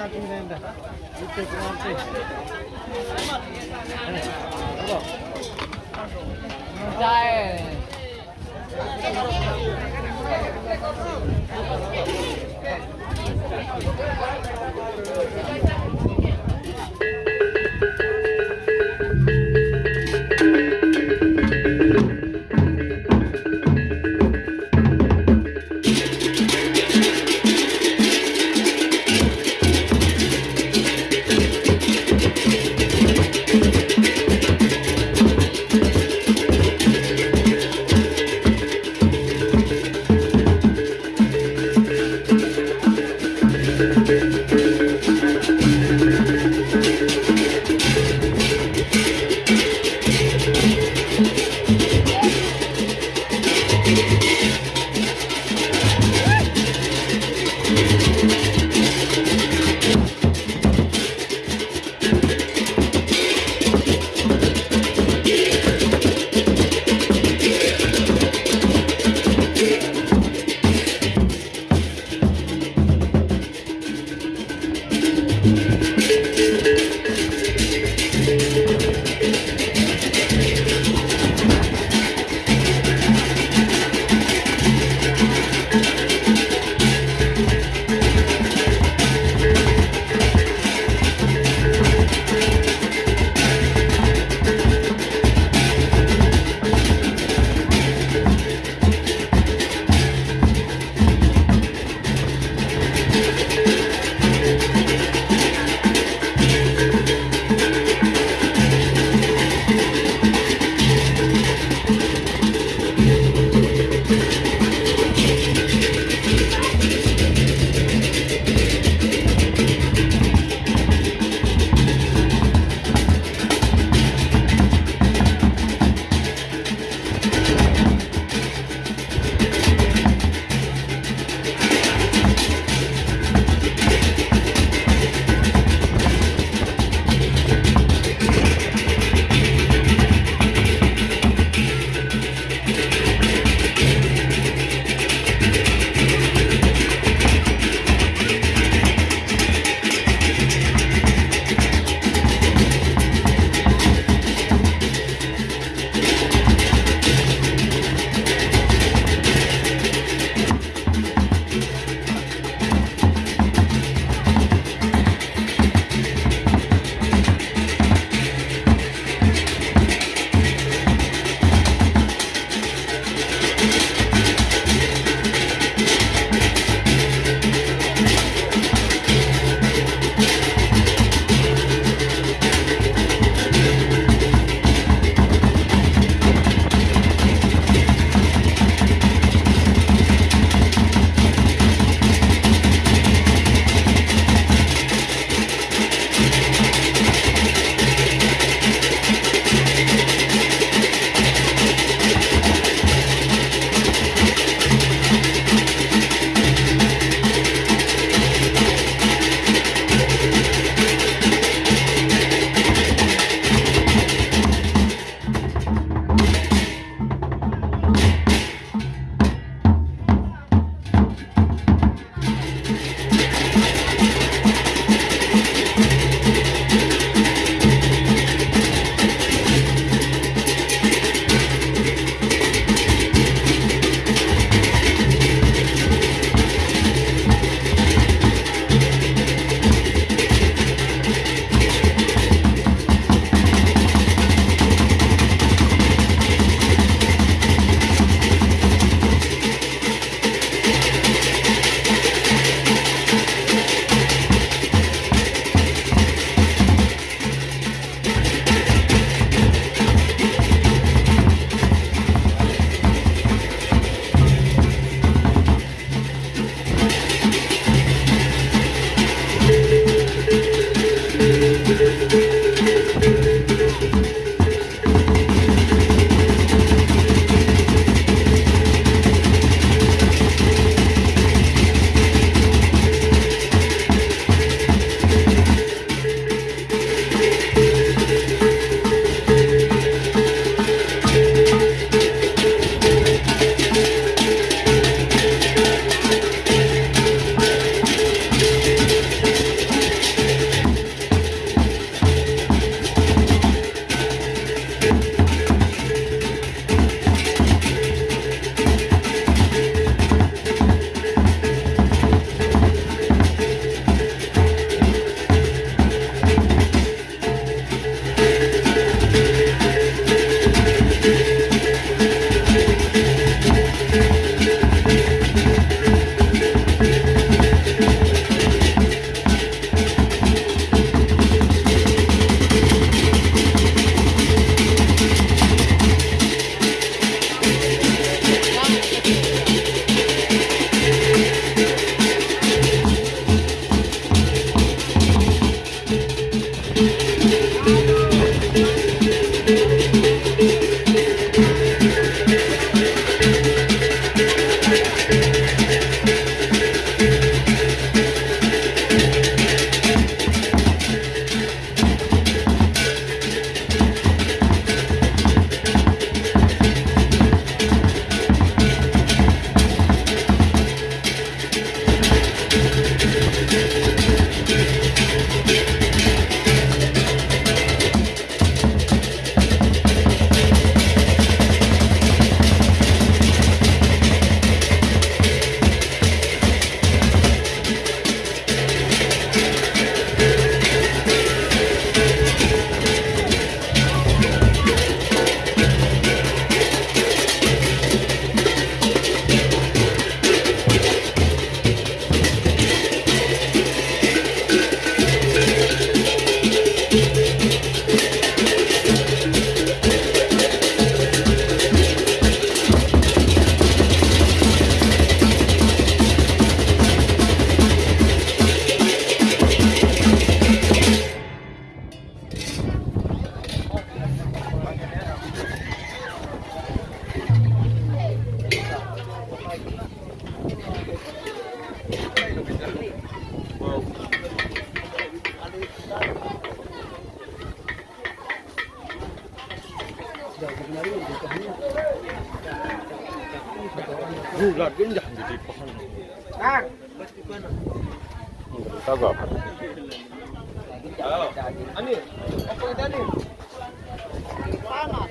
行ってきます。Bulat kan jangan jadi pohon. Kang, Enggak tahu apa. Ani, apa tadi? Panas.